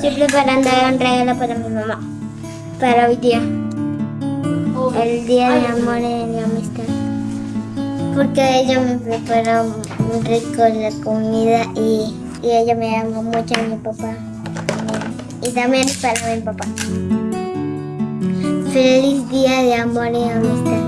Estoy preparando un regalo para mi mamá. Para hoy día. Oh. El día de amor y de amistad. Porque ella me prepara muy rico la comida y, y ella me ama mucho a mi papá. Y también para mi papá. Feliz día de amor y amistad.